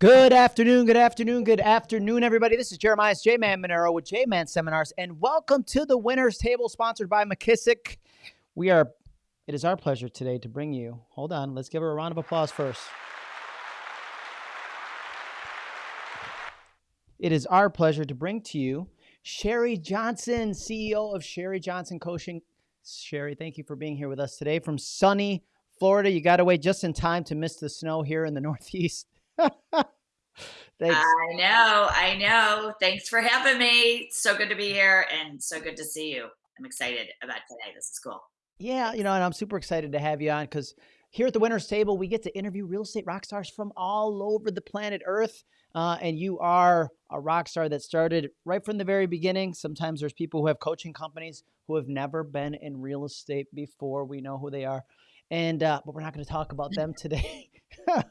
Good afternoon, good afternoon, good afternoon, everybody. This is Jeremiah J Man Monero with J Man Seminars, and welcome to the Winners Table, sponsored by McKissick. We are, it is our pleasure today to bring you, hold on, let's give her a round of applause first. It is our pleasure to bring to you Sherry Johnson, CEO of Sherry Johnson Coaching. Sherry, thank you for being here with us today from sunny Florida. You got away just in time to miss the snow here in the Northeast. Thanks. I know, I know. Thanks for having me. So good to be here and so good to see you. I'm excited about today. This is cool. Yeah, you know, and I'm super excited to have you on because here at the Winners Table, we get to interview real estate rock stars from all over the planet Earth. Uh, and you are a rock star that started right from the very beginning. Sometimes there's people who have coaching companies who have never been in real estate before. We know who they are. And, uh, but we're not going to talk about them today.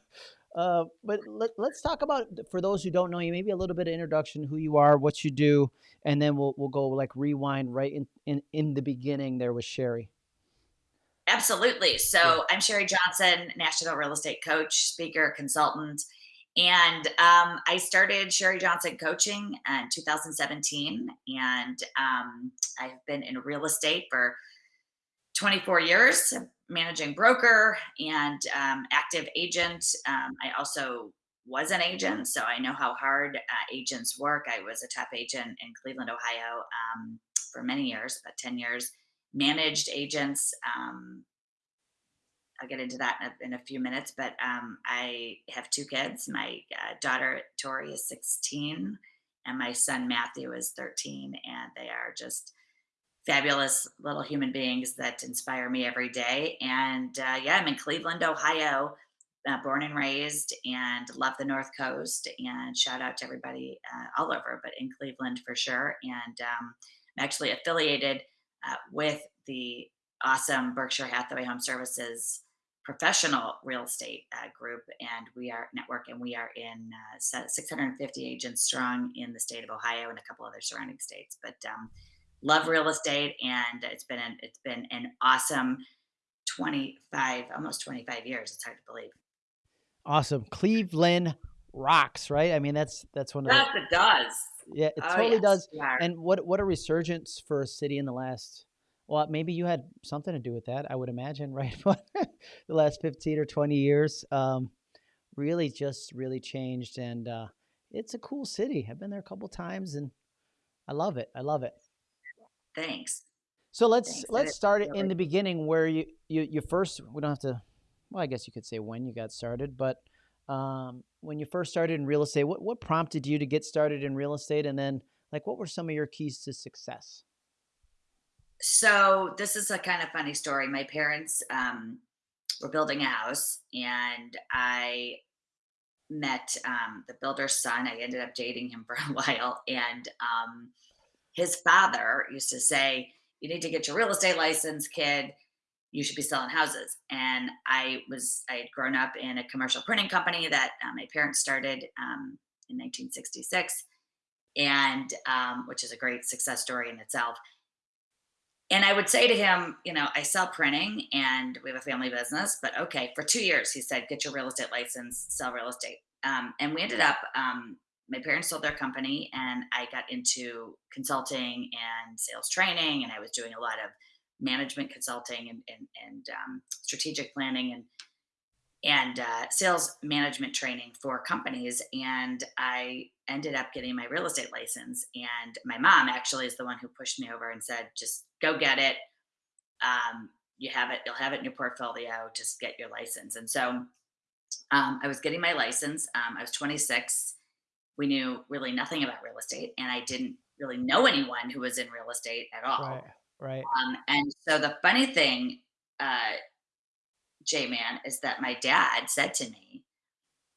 Uh, but let, us talk about for those who don't know you, maybe a little bit of introduction, who you are, what you do, and then we'll we'll go like rewind right in in, in the beginning there with Sherry. Absolutely. So yeah. I'm Sherry Johnson, national real estate coach, speaker, consultant. And um, I started Sherry Johnson Coaching in 2017. And um, I've been in real estate for 24 years, managing broker and um, active agent. Um, I also was an agent, so I know how hard uh, agents work. I was a top agent in Cleveland, Ohio um, for many years, about 10 years, managed agents. Um, I'll get into that in a, in a few minutes, but um, I have two kids. My uh, daughter, Tori, is 16, and my son, Matthew, is 13, and they are just fabulous little human beings that inspire me every day. And uh, yeah, I'm in Cleveland, Ohio, uh, born and raised, and love the North Coast. And shout out to everybody uh, all over, but in Cleveland for sure. And um, I'm actually affiliated uh, with the awesome Berkshire Hathaway Home Services professional real estate uh, group and we are network and we are in uh, 650 agents strong in the state of ohio and a couple other surrounding states but um, love real estate and it's been an, it's been an awesome 25 almost 25 years it's hard to believe. Awesome. Cleveland rocks right? I mean that's that's one of yes, the, it does. Yeah it oh, totally yes, does. and what what a resurgence for a city in the last well maybe you had something to do with that i would imagine right? The last 15 or 20 years um really just really changed and uh it's a cool city. I've been there a couple times and i love it. I love it Thanks. So let's Thanks. let's start it in the beginning where you, you you first we don't have to well I guess you could say when you got started, but um, when you first started in real estate, what what prompted you to get started in real estate and then like what were some of your keys to success? So this is a kind of funny story. My parents um, were building a house and I met um, the builder's son. I ended up dating him for a while and um, his father used to say, you need to get your real estate license, kid. You should be selling houses. And I was, I had grown up in a commercial printing company that uh, my parents started um, in 1966, and um, which is a great success story in itself. And I would say to him, you know, I sell printing and we have a family business, but okay, for two years, he said, get your real estate license, sell real estate. Um, and we ended up um, my parents sold their company and I got into consulting and sales training and I was doing a lot of management consulting and, and, and um, strategic planning and and uh, sales management training for companies and I ended up getting my real estate license and my mom actually is the one who pushed me over and said just go get it. Um, you have it you'll have it in your portfolio just get your license. And so um, I was getting my license um, I was 26 we knew really nothing about real estate and I didn't really know anyone who was in real estate at all. Right. Right. Um, and so the funny thing, uh, J Man, is that my dad said to me,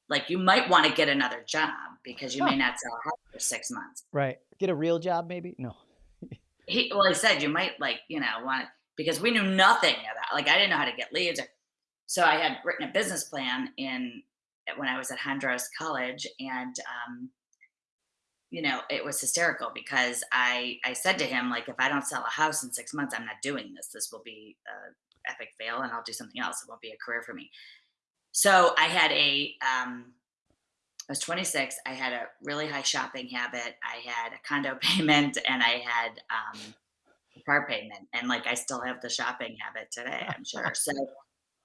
like, you might want to get another job because you may not sell a house for six months. Right. Get a real job, maybe? No. he well, he said you might like, you know, want because we knew nothing about like I didn't know how to get leads. Or, so I had written a business plan in when I was at Hondros College, and um, you know, it was hysterical because I I said to him like, if I don't sell a house in six months, I'm not doing this. This will be a epic fail, and I'll do something else. It won't be a career for me. So I had a um, I was 26. I had a really high shopping habit. I had a condo payment and I had um, car payment. And like I still have the shopping habit today, I'm sure. So,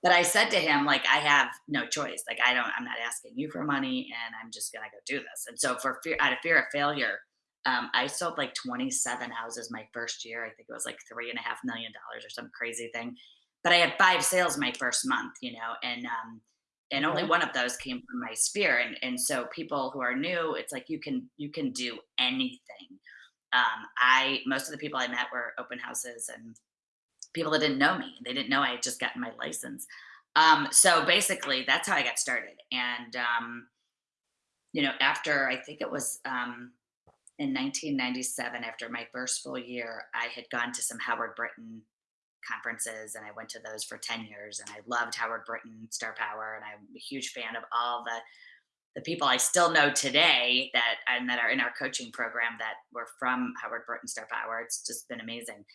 but I said to him, like, I have no choice. Like, I don't, I'm not asking you for money and I'm just going to go do this. And so, for fear, out of fear of failure, um, I sold like 27 houses my first year. I think it was like three and a half million dollars or some crazy thing. But I had five sales my first month, you know, and um, and only one of those came from my sphere and and so people who are new it's like you can you can do anything um i most of the people i met were open houses and people that didn't know me they didn't know i had just gotten my license um so basically that's how i got started and um you know after i think it was um in 1997 after my first full year i had gone to some howard Brinton conferences and I went to those for 10 years and I loved Howard Brinton Star Power and I'm a huge fan of all the the people I still know today that and that are in our coaching program that were from Howard Brinton Star Power. It's just been amazing.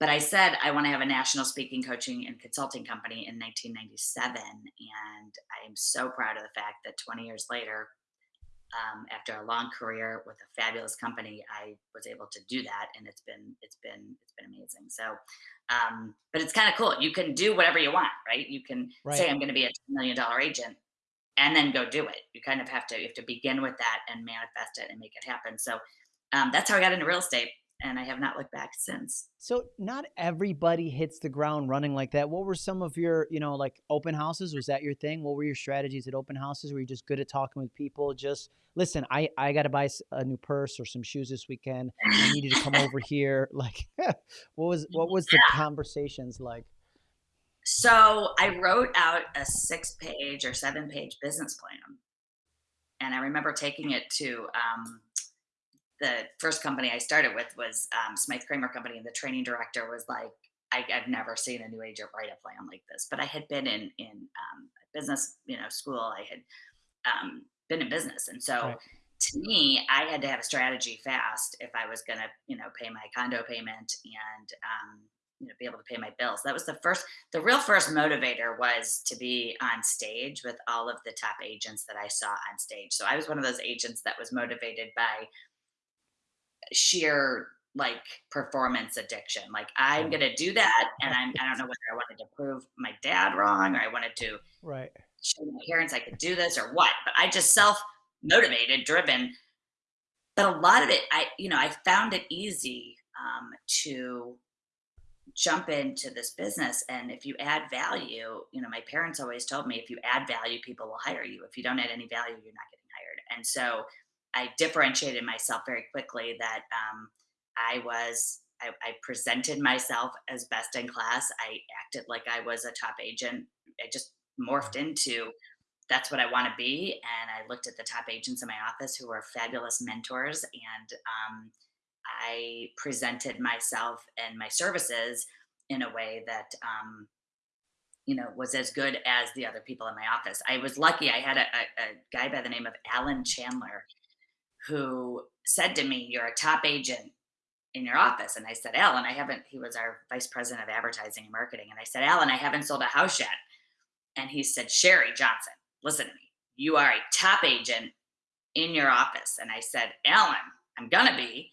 But I said I want to have a national speaking, coaching, and consulting company in 1997, and I am so proud of the fact that 20 years later, um, after a long career with a fabulous company, I was able to do that, and it's been it's been it's been amazing. So, um, but it's kind of cool. You can do whatever you want, right? You can Right. say I'm going to be a $10 million agent, and then go do it. You kind of have to you have to begin with that and manifest it and make it happen. So, um, that's how I got into real estate, and I have not looked back since. So not everybody hits the ground running like that. What were some of your, you know, like open houses? Was that your thing? What were your strategies at open houses? Were you just good at talking with people? Just listen, I I got to buy a new purse or some shoes this weekend. I need you to come over here. Like, what was what was the conversations like? So I wrote out a six page or seven page business plan. And I remember taking it to um, the first company I started with was um, Smythe Cramer Company. And the training director was like, I, I've never seen a new agent write a plan like this. But I had been in in um, business, you know, school. I had um, been in business, and so Right. to me, I had to have a strategy fast if I was going to, you know, pay my condo payment and um, you know be able to pay my bills. That was the first the real first motivator was to be on stage with all of the top agents that I saw on stage. So I was one of those agents that was motivated by sheer like performance addiction. Like I'm going to do that and I'm I don't know whether I wanted to prove my dad wrong or I wanted to Right. show my parents I could do this or what, but I just self motivated, driven. But a lot of it I you know, I found it easy um to jump into this business and if you add value you know my parents always told me if you add value people will hire you if you don't add any value you're not getting hired and so i differentiated myself very quickly that um, i was I, I presented myself as best in class. I acted like i was a top agent. I just morphed into that's what i want to be and i looked at the top agents in my office who were fabulous mentors and um, I presented myself and my services in a way that um, you know was as good as the other people in my office. I was lucky; I had a, a, a guy by the name of Alan Chandler who said to me, "You're a top agent in your office," and I said, "Alan, I haven't." He was our vice president of advertising and marketing, and I said, "Alan, I haven't sold a house yet." And he said, "Sherry Johnson, listen to me. You are a top agent in your office." And I said, "Alan, I'm gonna be."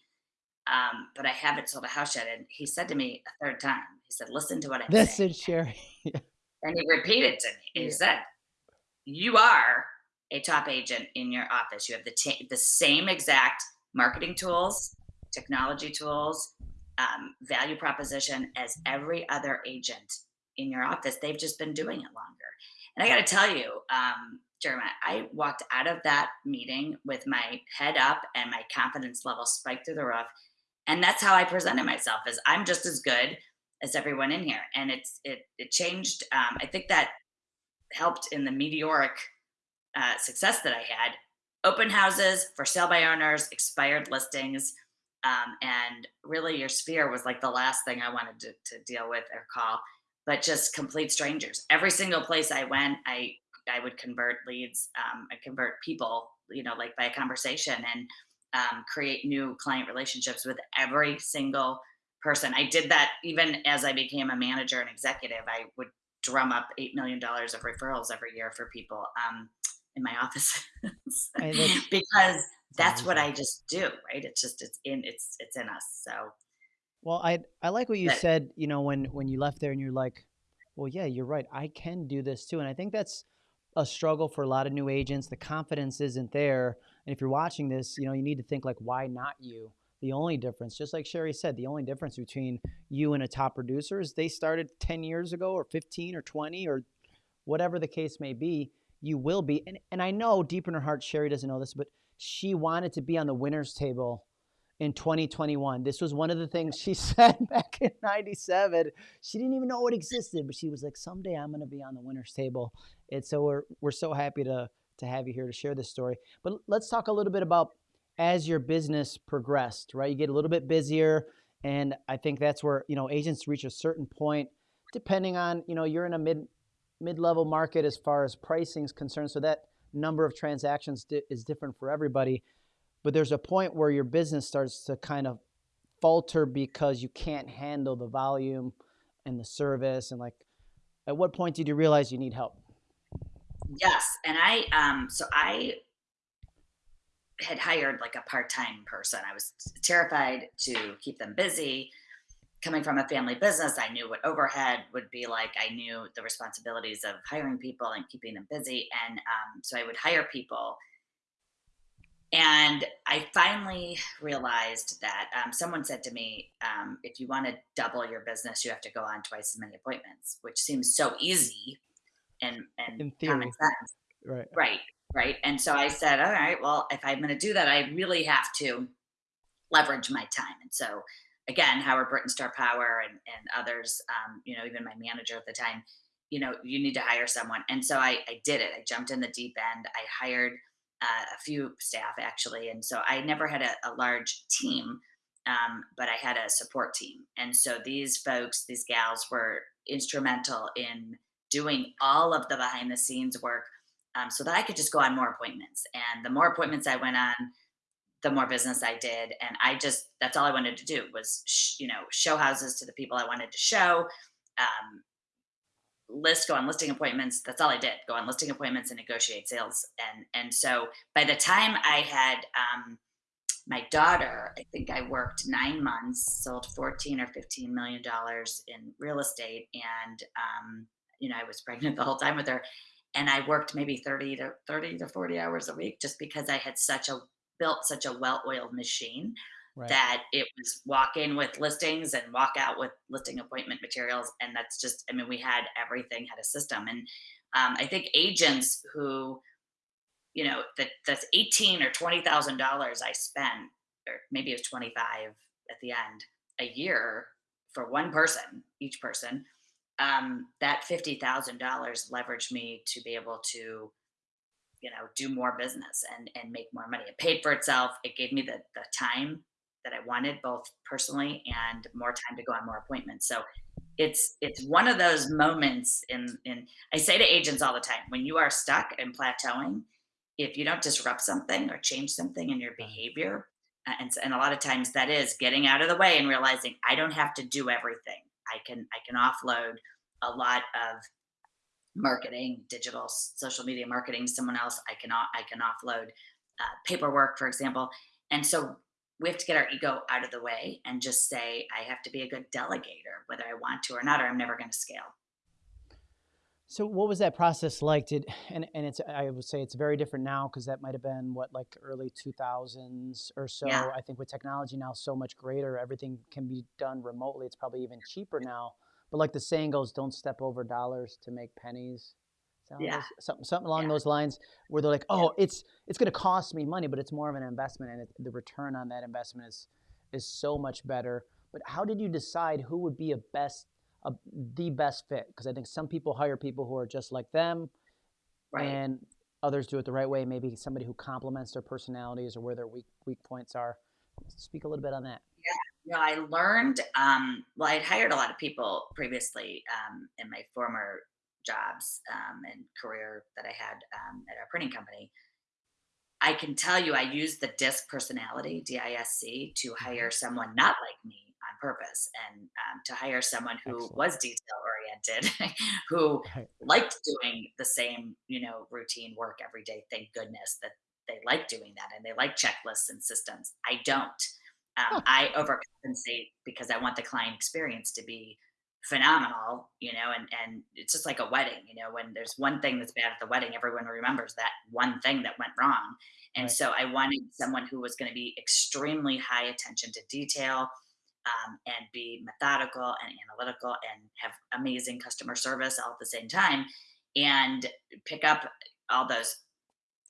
um, but I haven't sold a house yet. And he said to me a third time, he said, listen to what I'm That's saying. Sherry. And he repeated to me, Yeah. he said, you are a top agent in your office. You have the, ta- the same exact marketing tools, technology tools, um, value proposition as every other agent in your office. They've just been doing it longer. And I got to tell you, um, Jeremiah, I walked out of that meeting with my head up and my confidence level spiked through the roof and that's how I presented myself as I'm just as good as everyone in here. And it's it it changed. Um, I think that helped in the meteoric uh, success that I had. Open houses for sale by owners, expired listings, um, and really your sphere was like the last thing I wanted to, to deal with or call. But just complete strangers. Every single place I went, I I would convert leads, um, I convert people, you know, like by a conversation and um, create new client relationships with every single person. I did that even as I became a manager and executive. I would drum up $8 million of referrals every year for people. Um, in my office And that's because that's what. I just do, right? It's just it's in it's it's in us. So Well, I I like what you that said, you know, when when you left there and you're like, well, yeah, you're right. I can do this too. And I think that's a struggle for a lot of new agents. The confidence isn't there. And if you're watching this, you know, you need to think like, why not you? The only difference, just like Sherry said, the only difference between you and a top producer is they started 10 years ago or 15 or 20 or whatever the case may be, you will be. And, and I know deep in her heart, Sherry doesn't know this, but she wanted to be on the winner's table in 2021. This was one of the things she said back in 97. She didn't even know it existed, but she was like, someday I'm going to be on the winner's table. And so we're, we're so happy to, to have you here to share this story. But let's talk a little bit about as your business progressed, right? You get a little bit busier. And I think that's where, you know, agents reach a certain point, depending on, you know, you're in a mid mid-level market as far as pricing is concerned. So that number of transactions di- is different for everybody. But there's a point where your business starts to kind of falter because you can't handle the volume and the service. And like, at what point did you realize you need help? yes, and I um so I had hired like a part-time person. I was terrified to keep them busy. Coming from a family business, I knew what overhead would be like. I knew the responsibilities of hiring people and keeping them busy. And um, so I would hire people. And I finally realized that um, someone said to me, um, if you want to double your business, you have to go on twice as many appointments, which seems so easy and, and In common sense. right? Right. Right. And so I said, all right, well, if I'm going to do that, I really have to leverage my time. And so again, Howard Brinton Star Power and, and others, um, you know, even my manager at the time, you know, you need to hire someone. And so I, I did it. I jumped in the deep end. I hired uh, a few staff actually. And so I never had a, a large team, um, but I had a support team. And so these folks, these gals were instrumental in doing all of the behind the scenes work um, so that I could just go on more appointments. And the more appointments I went on, the more business I did. And I just, that's all I wanted to do was, you know, show houses to the people I wanted to show, um, list, go on listing appointments. That's all I did go on listing appointments and negotiate sales. And, and so by the time I had, um, my daughter, I think I worked nine months, sold 14 or 15 million dollars in real estate. And, um, you know, I was pregnant the whole time with her. And I worked maybe 30 to 30 to 40 hours a week just because I had such a built such a well-oiled machine Right. that it was walk in with listings and walk out with listing appointment materials. And that's just, I mean, we had everything had a system. And um, I think agents who, you know, that that's eighteen or twenty thousand dollars I spent, or maybe it was 25 at the end, a year for one person, each person. Um, that fifty thousand dollars leveraged me to be able to you know, do more business and and make more money. It paid for itself. It gave me the the time that I wanted, both personally and more time to go on more appointments. So it's it's one of those moments in in I say to agents all the time, when you are stuck and plateauing, if you don't disrupt something or change something in your behavior, and and a lot of times that is getting out of the way and realizing I don't have to do everything. I can I can offload a lot of marketing, digital social media marketing someone else. I can I can offload uh, paperwork, for example. And so we have to get our ego out of the way and just say, I have to be a good delegator, whether I want to or not, or I'm never going to scale. So what was that process like? Did and and it's I would say it's very different now because that might have been what like early 2000s or Yeah, so. I think with technology now so much greater, everything can be done remotely. It's probably even cheaper now. But like the saying goes, don't step over dollars to make pennies. Is that how it yeah? Something something along yeah, those lines where they're like, yeah. oh, it's it's going to cost me money, but it's more of an investment, and it, the return on that investment is is so much better. But how did you decide who would be a best a, the best fit because I think some people hire people who are just like them, Right. and others do it the right way. Maybe somebody who complements their personalities or where their weak weak points are. Speak a little bit on that. Yeah. No, I learned, um, well, I'd hired a lot of people previously um, in my former jobs um, and career that I had um, at our printing company. I can tell you, I used the DISC personality, D I S C, to hmm hire someone not like me on purpose and um, to hire someone who Excellent. was detail oriented, who Right. liked doing the same, you know, routine work every day. Thank goodness that they like doing that and they like checklists and systems. I don't. Um. I overcompensate because I want the client experience to be phenomenal, you know, and and it's just like a wedding, you know, when there's one thing that's bad at the wedding, everyone remembers that one thing that went wrong. And Right. so I wanted someone who was going to be extremely high attention to detail um, and be methodical and analytical and have amazing customer service all at the same time and pick up all those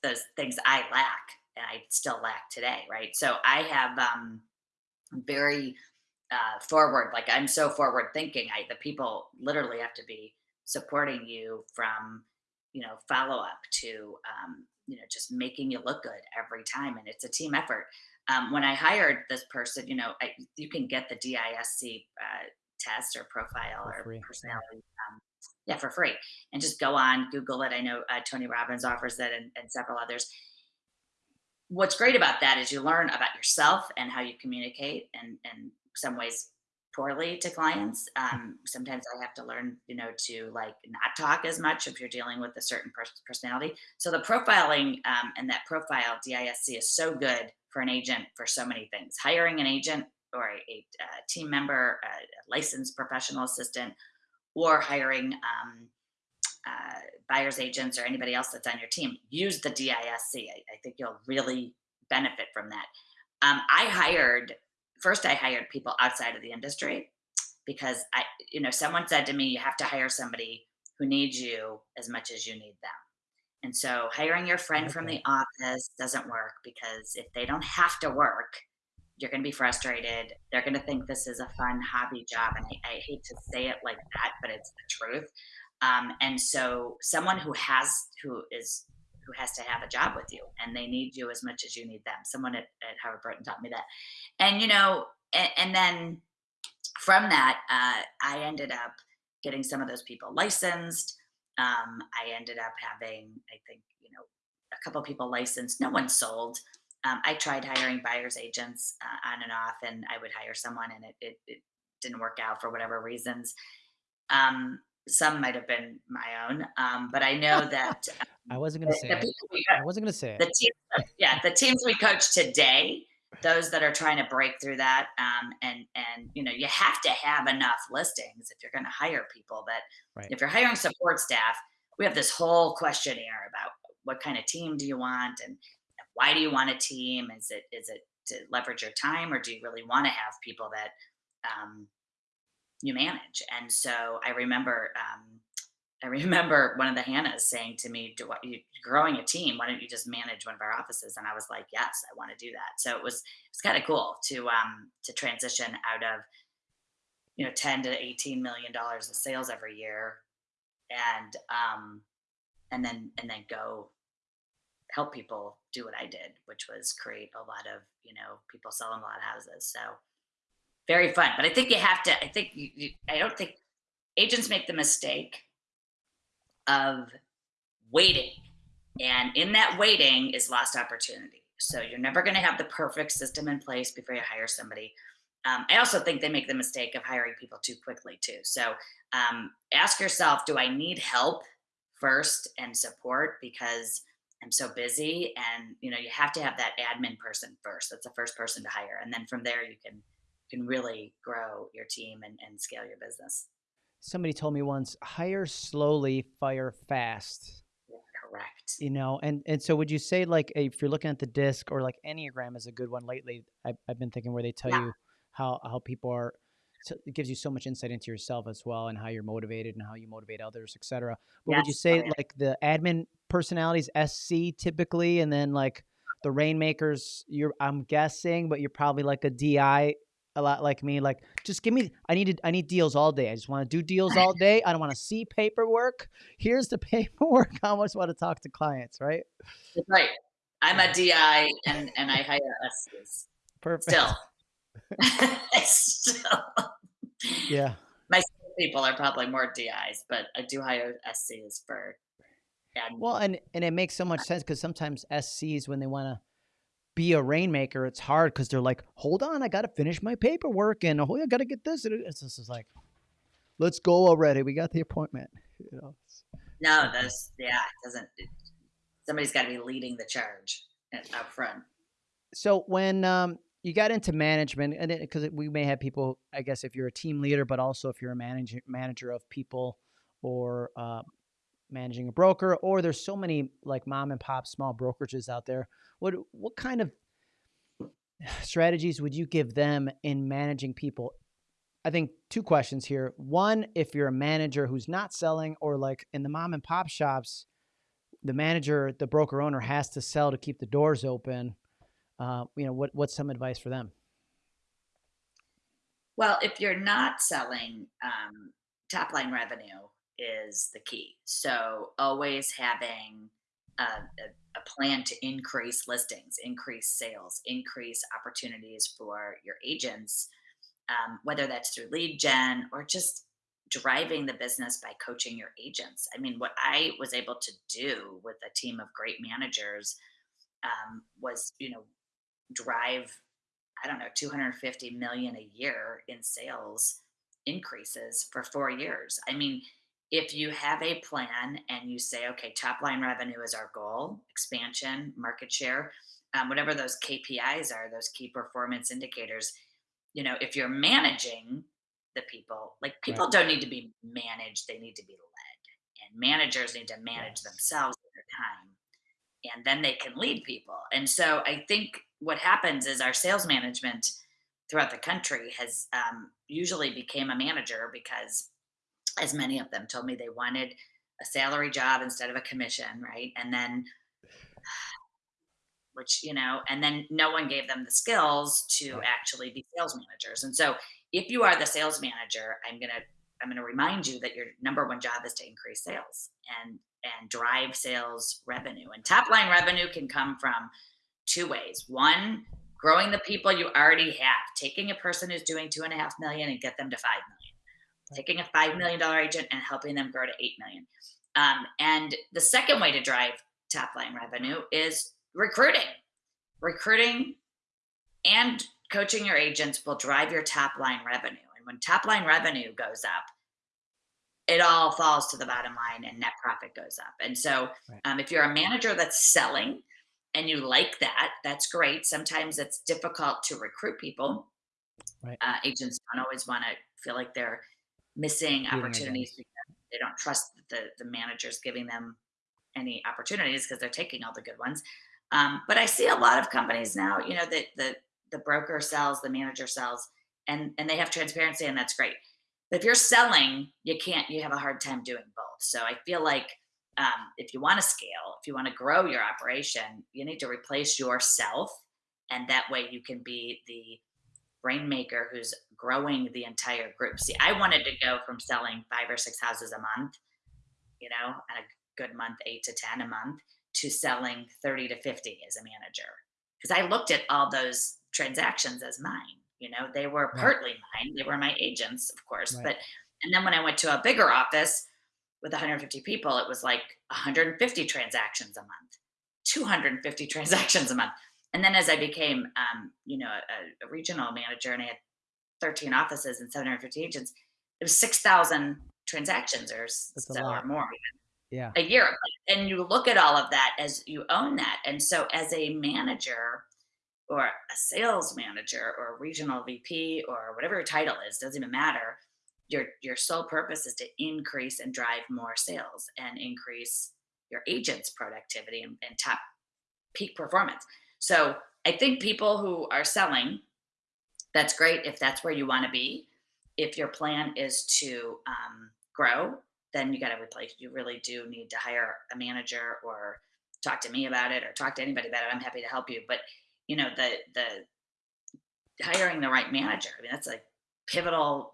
those things I lack and I still lack today, right? So I have um very uh forward like I'm so forward thinking. I the people literally have to be supporting you from you know follow up to um you know just making you look good every time and it's a team effort. Um, when I hired this person, you know, I, you can get the DISC uh, test or profile For or free. Personality um, yeah for free and just go on google it i know uh, tony robbins offers it and, and several others what's great about that is you learn about yourself and how you communicate and and some ways poorly to clients. Um, sometimes i have to learn you know to like not talk as much if you're dealing with a certain pers- personality. So the profiling um, and that profile disc is so good for an agent for so many things. Hiring an agent or a, a, uh team member a licensed professional assistant or hiring um, uh, buyer's agents or anybody else that's on your team, use the DISC. I, I think you'll really benefit from that. Um, I hired first. I hired people outside of the industry because I, you know, someone said to me, "You have to hire somebody who needs you as much as you need them." And so, hiring your friend like from the office doesn't work because if they don't have to work, you're going to be frustrated. They're going to think this is a fun hobby job. And I, I hate to say it like that, but it's the truth. Um, and so someone who has, who is, who has to have a job with you and they need you as much as you need them. Someone at, at Howard Brinton taught me that. And, you know, and, and then from that, uh, I ended up getting some of those people licensed. Um, I ended up having, I think, you know, a couple people licensed. No one sold. Um, I tried hiring buyers agents uh, on and off, and I would hire someone, and it, it, it didn't work out for whatever reasons. Um, some might have been my own, um, but I know that I um, wasn't gonna the, say the it. people I wasn't gonna say the teams that yeah, the teams we coach today, those that are trying to break through that, um, and and you know, you have to have enough listings if you're going to hire people. That Right. if you're hiring support staff, we have this whole questionnaire about what kind of team do you want and why do you want a team? Is it is it to leverage your time, or do you really want to have people that um, you manage. And so I remember, um, I remember one of the Hannas saying to me, "Do what you growing a team? Why don't you just manage one of our offices?" And I was like, "Yes, I want to do that." So it was it's kind of cool to um, to transition out of you know ten to eighteen million dollars of sales every year, and um, and then and then go help people do what I did, which was create a lot of you know people selling a lot of houses. So very fun. But I think you have to. I think you, you, I don't think agents make the mistake of waiting, and in that waiting is lost opportunity. So you're never going to have the perfect system in place before you hire somebody. Um, I also think they make the mistake of hiring people too quickly too. So um, ask yourself: Do I need help first and support because I'm so busy? And you know, you have to have that admin person first. That's the first person to hire, and then from there you can can really grow your team and, and scale your business. Somebody told me once, hire slowly, fire fast. Correct. You know, and and so would you say like if you're looking at the disc or like Enneagram is a good one lately? I've, I've been thinking where they tell Yeah. you how how people are. So it gives you so much insight into yourself as well and how you're motivated and how you motivate others, etc. But would you Yes. Oh say yeah. like the admin personalities SC typically, and then like the rainmakers, you're I'm guessing, but you're probably like a DI a lot like me. Like just give me I need I need deals all day. I just want to do deals all day. I don't want to see paperwork. Here's the paperwork. I almost want to talk to clients, right? That's right. I'm a DI and and I hire SCs Perfect. still. still. Yeah. My people are probably more DIs, but I do hire SCs for admin. Well, and and it makes so much sense because sometimes SCs when they want to be a rainmaker, it's hard because they're like, hold on, I got to finish my paperwork and oh, I got to get this. It's just like, let's go already. We got the appointment. You know? No, those, yeah, it doesn't, it, somebody's got to be leading the charge up front. So when um, you got into management, and because we may have people, I guess, if you're a team leader, but also if you're a manager manager of people or uh, managing a broker, or there's so many like mom and pop small brokerages out there. What what kind of strategies would you give them in managing people? I think two questions here. One, if you're a manager who's not selling, or like in the mom and pop shops, the manager, the broker owner has to sell to keep the doors open. Uh, you know, what what's some advice for them? Well, if you're not selling, um, top line revenue is the key. So always having a, a, a, plan to increase listings, increase sales, increase opportunities for your agents, um, whether that's through lead gen or just driving the business by coaching your agents. I mean, what I was able to do with a team of great managers um, was, you know, drive, I don't know, 250 million a year in sales increases for four years. I mean, if you have a plan and you say, okay, top line revenue is our goal, expansion, market share, um, whatever those KPIs are, those key performance indicators, you know, if you're managing the people, like people right. don't need to be managed, they need to be led. And managers need to manage yes. themselves at their time. And then they can lead people. And so I think what happens is our sales management throughout the country has um, usually became a manager because as many of them told me they wanted a salary job instead of a commission, right? And then, which, you know, and then no one gave them the skills to actually be sales managers. And so if you are the sales manager, I'm going to, I'm going to remind you that your number one job is to increase sales and, and drive sales revenue. And top line revenue can come from two ways. One, growing the people you already have, taking a person who's doing two and a half million and get them to five million taking a $5 million agent and helping them grow to 8 million. Um, and the second way to drive top line revenue is recruiting. Recruiting and coaching your agents will drive your top line revenue. And when top line revenue goes up, it all falls to the bottom line and net profit goes up. And so, um, if you're a manager that's selling and you like that, that's great. Sometimes it's difficult to recruit people. Right. Uh, agents don't always want to feel like they're missing opportunities because they don't trust the the managers giving them any opportunities because they're taking all the good ones. Um, but I see a lot of companies now, you know, that the the broker sells, the manager sells, and and they have transparency, and that's great. But if you're selling, you can't. You have a hard time doing both. So I feel like um, if you want to scale, if you want to grow your operation, you need to replace yourself, and that way you can be the rainmaker who's growing the entire group. See, I wanted to go from selling five or six houses a month, you know, and a good month, eight to 10 a month, to selling 30 to 50 as a manager. Because I looked at all those transactions as mine. You know, they were right. partly mine. They were my agents, of course. Right. But, and then when I went to a bigger office with 150 people, it was like 150 transactions a month, 250 transactions a month. And then as I became, um, you know, a, a regional manager and I had 13 offices and 750 agents, it was 6,000 transactions or so or more yeah. a year. And you look at all of that as you own that. And so as a manager or a sales manager or a regional VP or whatever your title is, doesn't even matter. Your, your sole purpose is to increase and drive more sales and increase your agent's productivity and, and top peak performance. So I think people who are selling that's great if that's where you want to be. If your plan is to um, grow, then you got to replace. You really do need to hire a manager or talk to me about it or talk to anybody about it. I'm happy to help you. But you know, the the hiring the right manager. I mean, that's a pivotal,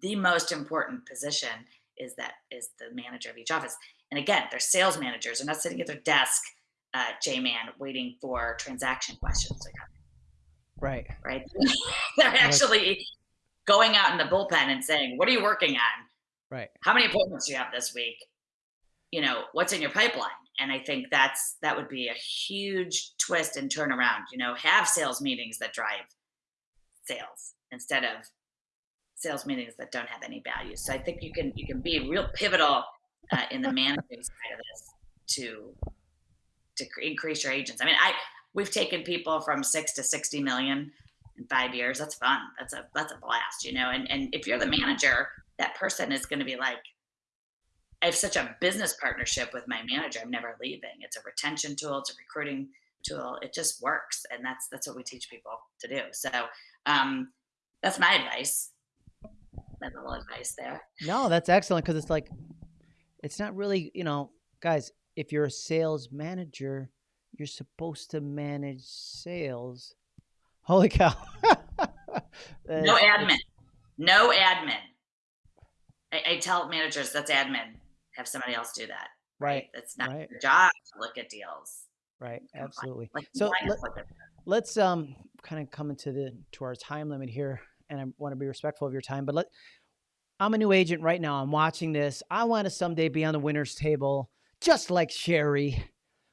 the most important position is that is the manager of each office. And again, they're sales managers. They're not sitting at their desk, uh, J man, waiting for transaction questions. Like, Right. Right. They're actually going out in the bullpen and saying, what are you working on? Right. How many appointments do you have this week? You know, what's in your pipeline? and I think that's that would be a huge twist and turnaround. You know, have sales meetings that drive sales instead of sales meetings that don't have any value. So I think you can you can be real pivotal uh, in the managing side of this to to increase your agents. I mean, I we've taken people from six to sixty million in five years. That's fun. That's a that's a blast, you know. And and if you're the manager, that person is going to be like, I have such a business partnership with my manager. I'm never leaving. It's a retention tool. It's a recruiting tool. It just works, and that's that's what we teach people to do. So um, that's my advice. My little advice there. No, that's excellent because it's like it's not really you know, guys. If you're a sales manager, you're supposed to manage sales. Holy cow! no admin. No admin. I, I, tell managers that's admin. Have somebody else do that. Right. That's not right. your job to look at deals. Right. Absolutely. Like, so let, us um kind of come into the to our time limit here, and I want to be respectful of your time. But let I'm a new agent right now. I'm watching this. I want to someday be on the winners table, just like Sherry.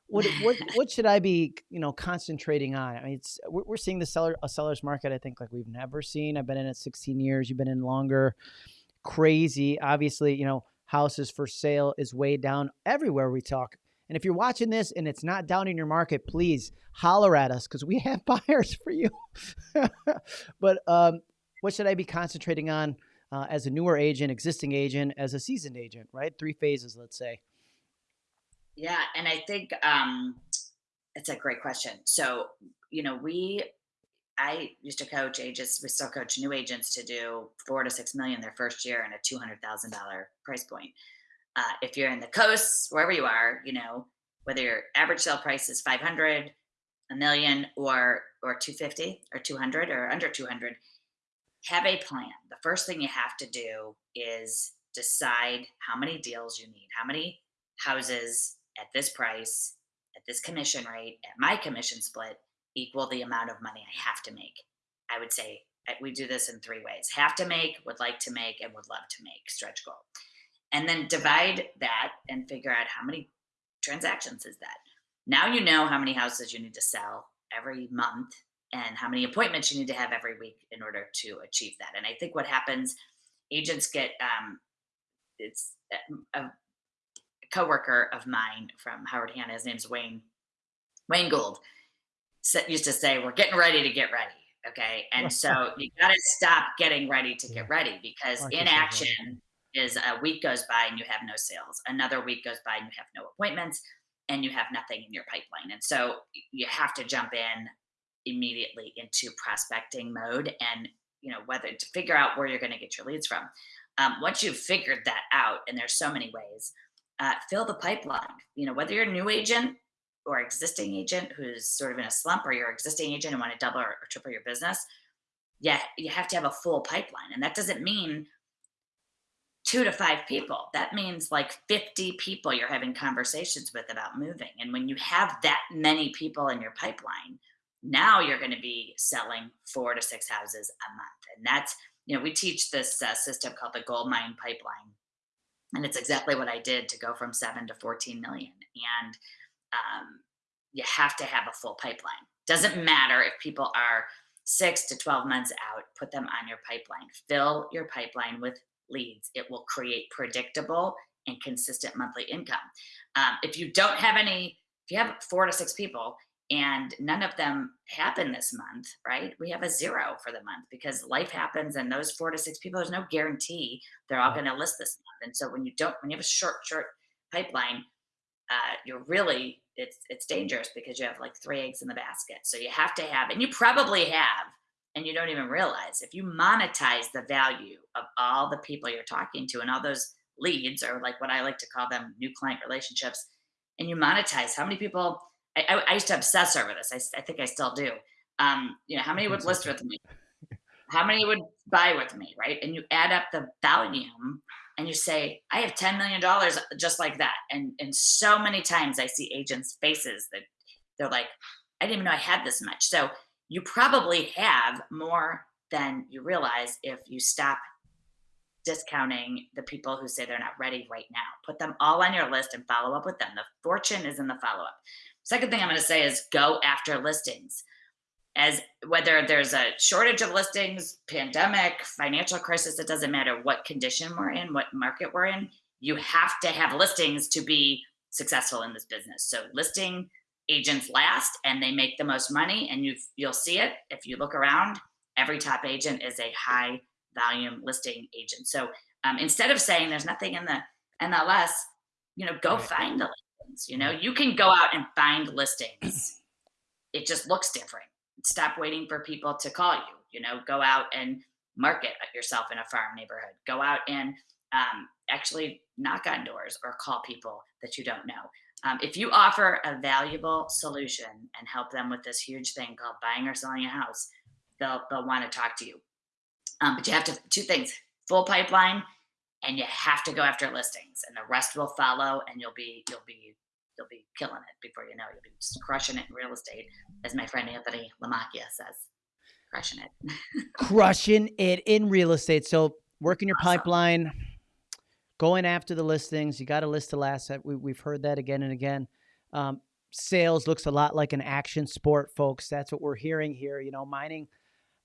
What what what should I be you know concentrating on? I mean, it's we're, we're seeing the seller a seller's market. I think like we've never seen. I've been in it 16 years. You've been in longer. Crazy. Obviously, you know houses for sale is way down everywhere we talk. And if you're watching this and it's not down in your market, please holler at us because we have buyers for you. but um, what should I be concentrating on uh, as a newer agent, existing agent, as a seasoned agent, right? Three phases, let's say. Yeah. And I think um, it's a great question. So, you know, we I used to coach agents. We still coach new agents to do four to six million their first year and a two hundred thousand dollar price point. Uh, if you're in the coasts, wherever you are, you know whether your average sale price is five hundred, a million, or or two fifty, or two hundred, or under two hundred, have a plan. The first thing you have to do is decide how many deals you need, how many houses at this price, at this commission rate, at my commission split equal the amount of money I have to make. I would say we do this in three ways have to make, would like to make, and would love to make stretch goal. And then divide that and figure out how many transactions is that. Now you know how many houses you need to sell every month and how many appointments you need to have every week in order to achieve that. And I think what happens, agents get um, it's a, a coworker of mine from Howard Hanna. His name's Wayne Wayne Gould used to say, we're getting ready to get ready. Okay. And so you got to stop getting ready to get ready because inaction is a week goes by and you have no sales. Another week goes by and you have no appointments and you have nothing in your pipeline. And so you have to jump in immediately into prospecting mode and, you know, whether to figure out where you're going to get your leads from. Um, once you've figured that out, and there's so many ways, uh, fill the pipeline. You know, whether you're a new agent or existing agent who's sort of in a slump or you're existing agent and want to double or, or triple your business, yeah, you have to have a full pipeline. And that doesn't mean two to five people. That means like 50 people you're having conversations with about moving. And when you have that many people in your pipeline, now you're going to be selling four to six houses a month. And that's, you know, we teach this uh, system called the gold mine pipeline. And it's exactly what I did to go from seven to 14 million. And um, you have to have a full pipeline. Doesn't matter if people are six to 12 months out, put them on your pipeline. Fill your pipeline with leads. It will create predictable and consistent monthly income. Um, if you don't have any, if you have four to six people and none of them happen this month, right? We have a zero for the month because life happens and those four to six people, there's no guarantee they're all going to list this month. And so when you don't, when you have a short, short pipeline, uh, you're really it's it's dangerous because you have like three eggs in the basket. So you have to have, and you probably have, and you don't even realize if you monetize the value of all the people you're talking to and all those leads, or like what I like to call them, new client relationships, and you monetize how many people. I, I, used to obsess over this. I, I think I still do. Um, you know, how many would list with me? How many would buy with me, right? And you add up the volume and you say, I have $10 million just like that. And, and so many times I see agents' faces that they're like, I didn't even know I had this much. So you probably have more than you realize if you stop discounting the people who say they're not ready right now. Put them all on your list and follow up with them. The fortune is in the follow up. Second thing I'm going to say is go after listings. As whether there's a shortage of listings, pandemic, financial crisis, it doesn't matter what condition we're in, what market we're in, you have to have listings to be successful in this business. So listing agents last and they make the most money and you you'll see it if you look around every top agent is a high volume listing agent. So um, instead of saying there's nothing in the MLS, you know, go right. find the listings. You know, you can go out and find listings. it just looks different. Stop waiting for people to call you. You know, go out and market yourself in a farm neighborhood. Go out and um, actually knock on doors or call people that you don't know. Um, if you offer a valuable solution and help them with this huge thing called buying or selling a house, they'll they'll want to talk to you. Um, but you have to two things: full pipeline, and you have to go after listings, and the rest will follow, and you'll be you'll be you'll be killing it before you know it. You'll be just crushing it in real estate, as my friend Anthony Lamacchia says, crushing it. crushing it in real estate. So working your awesome. pipeline, going after the listings. You got to list the last. We, we've heard that again and again. Um, sales looks a lot like an action sport, folks. That's what we're hearing here. You know, mining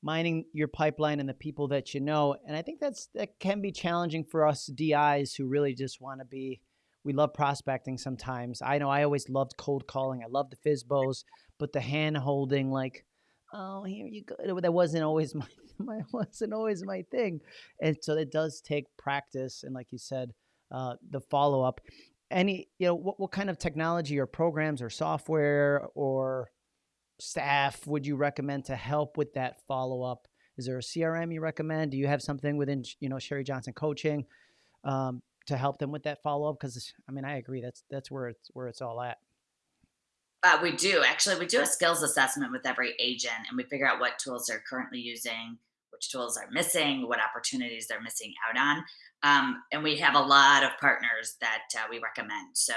mining your pipeline and the people that you know. And I think that's that can be challenging for us DIs who really just want to be. We love prospecting sometimes. I know I always loved cold calling. I love the FSBOs, but the hand holding, like, oh, here you go. That wasn't always my, my wasn't always my thing. And so it does take practice and, like you said, uh, the follow up. Any, you know, what, what kind of technology or programs or software or staff would you recommend to help with that follow up? Is there a CRM you recommend? Do you have something within you know Sherry Johnson coaching um, to help them with that follow up? Because I mean, I agree that's that's where it's where it's all at. Uh, we do actually. We do a skills assessment with every agent, and we figure out what tools they're currently using, which tools are missing, what opportunities they're missing out on. Um, and we have a lot of partners that uh, we recommend. So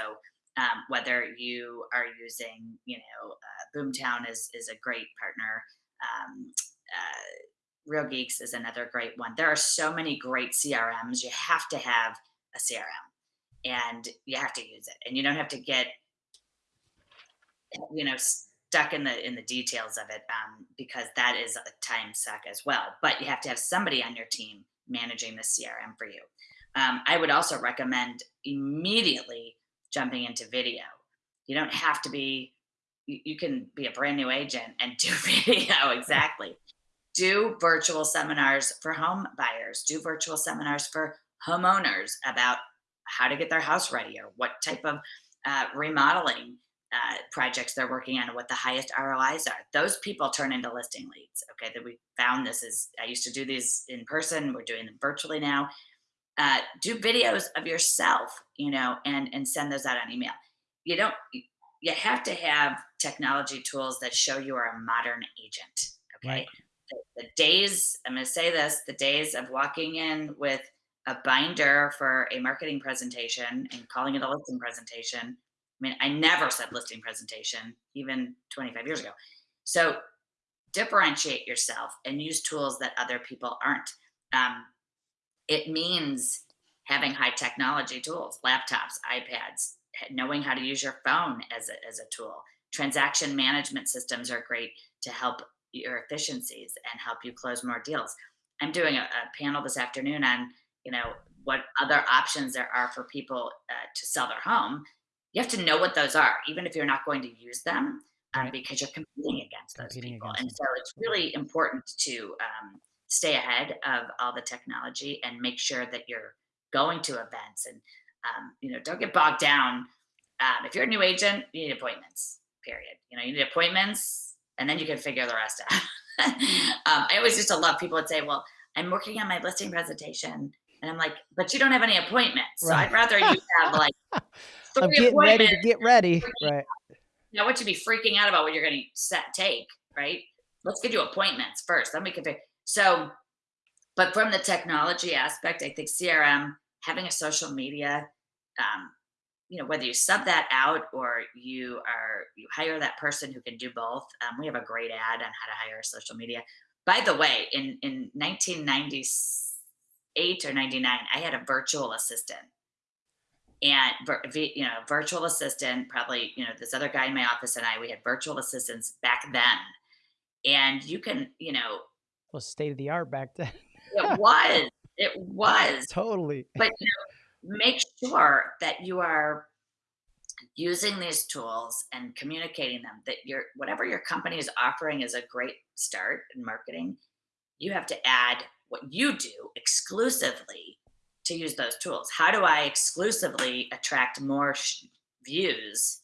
um, whether you are using, you know, uh, Boomtown is is a great partner. Um, uh, Real Geeks is another great one. There are so many great CRMs. You have to have a CRM, and you have to use it, and you don't have to get, you know, stuck in the in the details of it um, because that is a time suck as well. But you have to have somebody on your team managing the CRM for you. Um, I would also recommend immediately jumping into video. You don't have to be, you, you can be a brand new agent and do video exactly. do virtual seminars for home buyers, do virtual seminars for homeowners about how to get their house ready or what type of uh, remodeling uh, projects they're working on and what the highest ROIs are. Those people turn into listing leads. Okay, that we found this is I used to do these in person. We're doing them virtually now uh, do videos of yourself, you know, and and send those out on email. You don't. You have to have technology tools that show you are a modern agent. Okay. Right. The, the days. I'm going to say this: the days of walking in with a binder for a marketing presentation and calling it a listing presentation. I mean, I never said listing presentation even 25 years ago. So differentiate yourself and use tools that other people aren't. Um, it means having high technology tools, laptops, iPads, knowing how to use your phone as a, as a tool. Transaction management systems are great to help your efficiencies and help you close more deals. I'm doing a, a panel this afternoon on, you know, what other options there are for people uh, to sell their home. You have to know what those are, even if you're not going to use them, um, right. because you're competing against those competing people. Against and so it's really important to um, stay ahead of all the technology and make sure that you're going to events and um, you know don't get bogged down um, if you're a new agent you need appointments period you know you need appointments and then you can figure the rest out um, i always used to love people would say well i'm working on my listing presentation and I'm like, but you don't have any appointments. So right. I'd rather you have like three I'm getting ready to get ready. Right. Now, what you be freaking out about what you're going to set, take, right? Let's get you appointments first. Then we can figure. So, but from the technology aspect, I think CRM, having a social media, um, you know, whether you sub that out or you are, you hire that person who can do both. Um, we have a great ad on how to hire social media. By the way, in, in 1996, Eight or 99, I had a virtual assistant. And, you know, virtual assistant, probably, you know, this other guy in my office and I, we had virtual assistants back then. And you can, you know, well, state of the art back then. it was. It was. Totally. But, you know, make sure that you are using these tools and communicating them that your whatever your company is offering is a great start in marketing you have to add what you do exclusively to use those tools. How do i exclusively attract more sh- views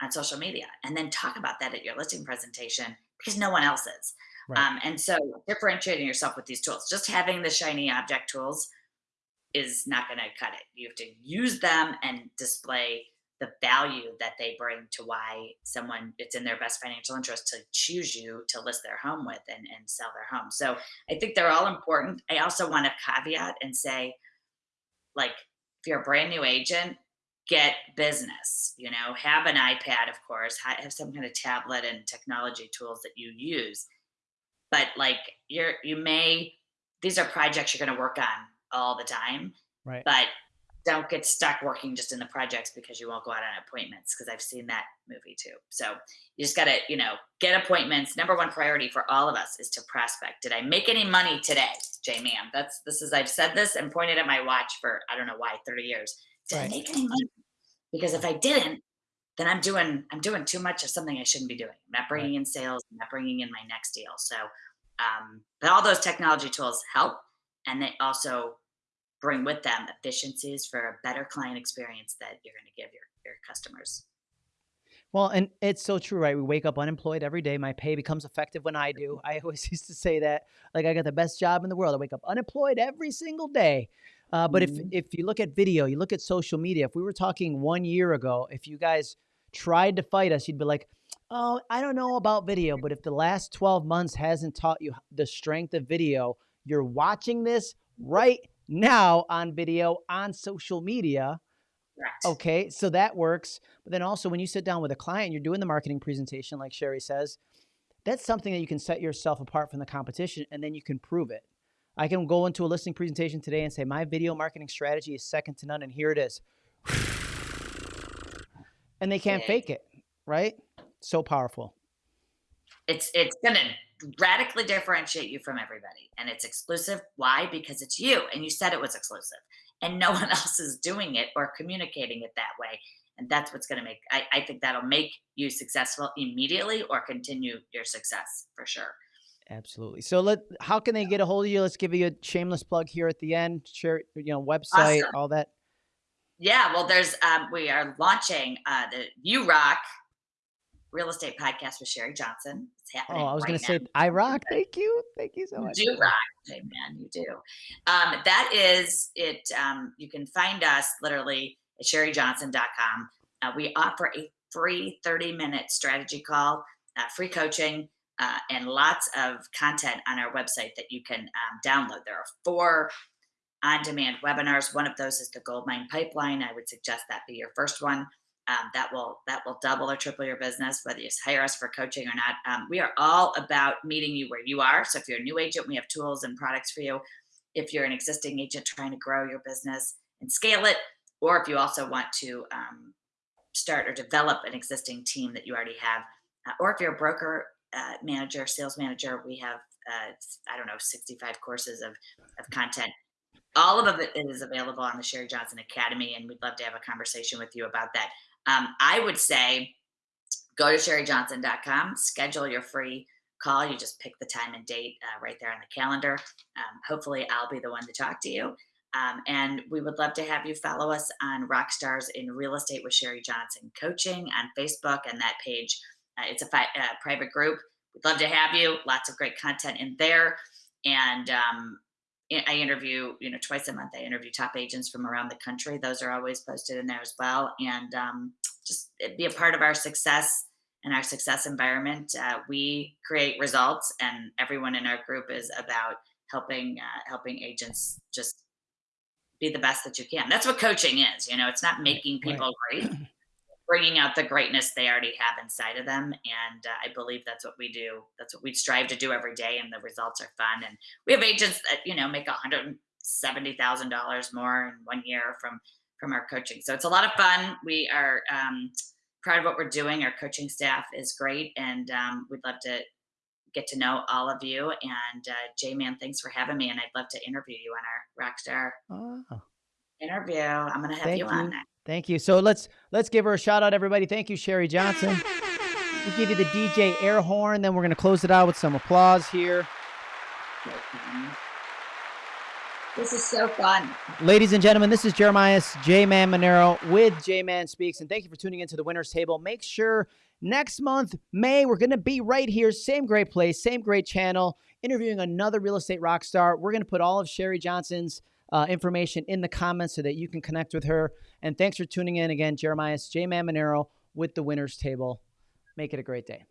on social media? And then talk about that at your listing presentation because no one else is right. um, and so differentiating yourself with these tools just having the shiny object tools is not going to cut it. You have to use them and display the value that they bring to why someone it's in their best financial interest to choose you to list their home with and, and sell their home. So I think they're all important. I also want to caveat and say, like, if you're a brand new agent, get business, you know, have an iPad, of course, have some kind of tablet and technology tools that you use. But like you're you may these are projects you're gonna work on all the time. Right. But don't get stuck working just in the projects because you won't go out on appointments because I've seen that movie too. So you just got to, you know, get appointments. Number one priority for all of us is to prospect. Did I make any money today, J man? That's this is I've said this and pointed at my watch for I don't know why 30 years. Did right. I make any money? Because if I didn't, then I'm doing I'm doing too much of something I shouldn't be doing. I'm not bringing right. in sales. I'm not bringing in my next deal. So, um, but all those technology tools help, and they also bring with them efficiencies for a better client experience that you're going to give your, your customers. Well, and it's so true, right? We wake up unemployed every day. My pay becomes effective when I do. I always used to say that, like I got the best job in the world. I wake up unemployed every single day. Uh, but mm-hmm. if if you look at video, you look at social media. If we were talking one year ago, if you guys tried to fight us, you'd be like, "Oh, I don't know about video." But if the last twelve months hasn't taught you the strength of video, you're watching this right now on video on social media. Okay, so that works. But then also, when you sit down with a client, you're doing the marketing presentation, like Sherry says, that's something that you can set yourself apart from the competition and then you can prove it. I can go into a listing presentation today and say, my video marketing strategy is second to none, and here it is. And they can't fake it, right? So powerful. It's it's gonna radically differentiate you from everybody. And it's exclusive. Why? Because it's you. And you said it was exclusive. And no one else is doing it or communicating it that way. And that's what's going to make, I, I think that'll make you successful immediately or continue your success for sure. Absolutely. So let how can they get a hold of you? Let's give you a shameless plug here at the end. Share you know website, awesome. all that. Yeah, well, there's um, we are launching uh, the You Rock real estate podcast with Sherry Johnson. It's happening. Oh, I was right going to say, I rock. Thank you. Thank you so much. You do rock, hey man, you do. Um, that is it. Um, you can find us literally at sherryjohnson.com. Uh, we offer a free 30 minute strategy call, uh, free coaching, uh, and lots of content on our website that you can um, download. There are four on demand webinars. One of those is the Goldmine Pipeline. I would suggest that be your first one um, that will that will double or triple your business whether you hire us for coaching or not. Um, we are all about meeting you where you are. So if you're a new agent we have tools and products for you. If you're an existing agent trying to grow your business and scale it or if you also want to um, start or develop an existing team that you already have uh, or if you're a broker uh, manager sales manager we have uh, i don't know 65 courses of, of content. All of it is available on the Sherry Johnson Academy, and we'd love to have a conversation with you about that. Um, I would say go to sherryjohnson.com, schedule your free call. You just pick the time and date uh, right there on the calendar. Um, hopefully, I'll be the one to talk to you. Um, and we would love to have you follow us on Rockstars in Real Estate with Sherry Johnson Coaching on Facebook and that page. Uh, it's a fi- uh, private group. We'd love to have you. Lots of great content in there. And um, I interview, you know, twice a month. I interview top agents from around the country. Those are always posted in there as well, and um, just be a part of our success and our success environment. Uh, we create results, and everyone in our group is about helping uh, helping agents just be the best that you can. That's what coaching is. You know, it's not making people right. great bringing out the greatness they already have inside of them. And uh, I believe that's what we do. That's what we strive to do every day. And the results are fun. And we have agents that, you know, make $170,000 more in one year from from our coaching. So it's a lot of fun. We are um, proud of what we're doing. Our coaching staff is great, and um, we'd love to get to know all of you. And uh, J Man, thanks for having me. And I'd love to interview you on our Rockstar oh. Interview. I'm going to have Thank you, you on next. Thank you. So let's let's give her a shout out, everybody. Thank you, Sherry Johnson. We'll give you the DJ air horn, then we're going to close it out with some applause here. This is so fun. Ladies and gentlemen, this is Jeremiah J Man Monero with J Man Speaks, and thank you for tuning into the Winners Table. Make sure next month, May, we're going to be right here, same great place, same great channel, interviewing another real estate rock star. We're going to put all of Sherry Johnson's uh, information in the comments so that you can connect with her. And thanks for tuning in again, Jeremiah J Man Monero with the Winners Table. Make it a great day.